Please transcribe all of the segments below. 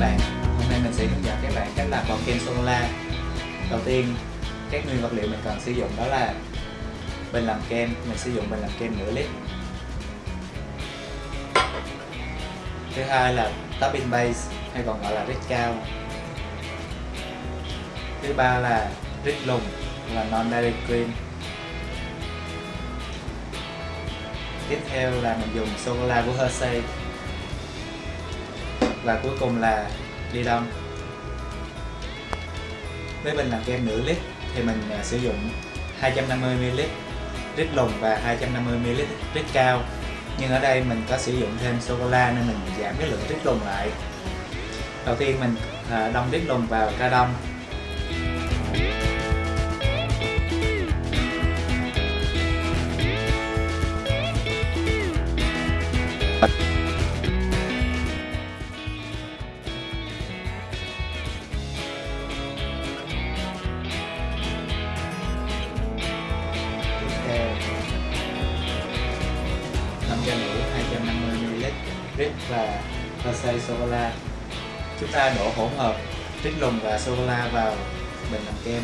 hôm nay mình sẽ hướng dẫn các bạn cách làm bọt kem sô cô la. Đầu tiên, các nguyên vật liệu mình cần sử dụng đó là bình làm kem. Mình sử dụng bình làm kem nửa lít. Thứ hai là topping base, hay còn gọi là rít cao. Thứ ba là rít lùng, là non dairy cream. Tiếp theo là mình dùng sô cô la của Hershey và cuối cùng là ly đông. Với mình làm kem nửa lít thì mình à, sử dụng 250ml rít lùng và 250ml rít cao. Nhưng ở đây mình có sử dụng thêm sô cô la nên mình giảm cái lượng rít lùng lại. Đầu tiên mình à, đông rít lùng vào ca đông. tiếp năm chai 250ml rít và Hershey sô cô la. Chúng ta đổ hỗn hợp rít lùng và sô cô la vào bình làm kem.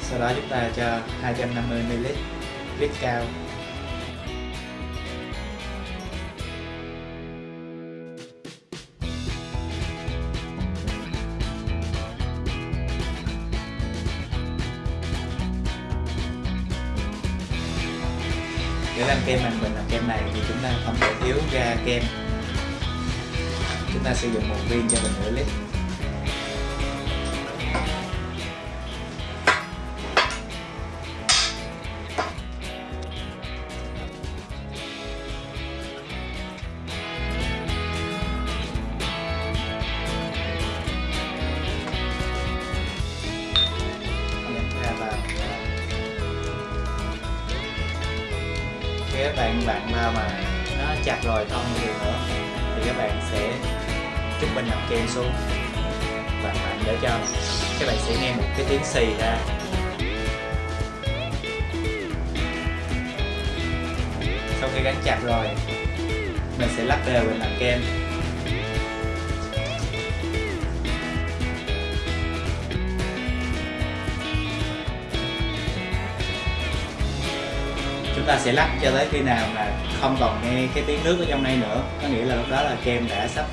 Sau đó chúng ta cho 250ml rít cao. Để làm kem bằng bình làm kem này thì chúng ta không thể thiếu ga kem. Chúng ta sử dụng một viên cho bình nửa lít. Các bạn bạn nào mà nó chặt rồi, không nhiều nữa, thì các bạn sẽ chút bình làm kem xuống. Và mạnh để cho các bạn sẽ nghe một cái tiếng xì ra sau khi gắn chặt rồi, mình sẽ lắc đều bên làm kem ta sẽ lắc cho tới khi nào mà không còn nghe cái tiếng nước ở trong đây nữa. Có nghĩa là lúc đó là kem đã sắp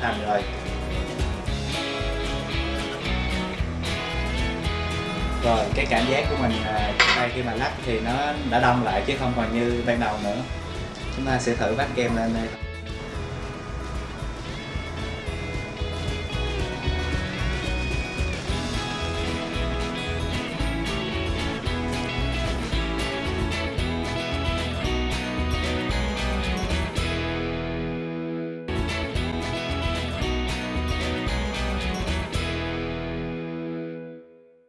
thành, rồi. Rồi cái cảm giác của mình trong tay khi mà lắc thì nó đã đông lại chứ không còn như ban đầu nữa. Chúng ta sẽ thử vắt kem lên đây.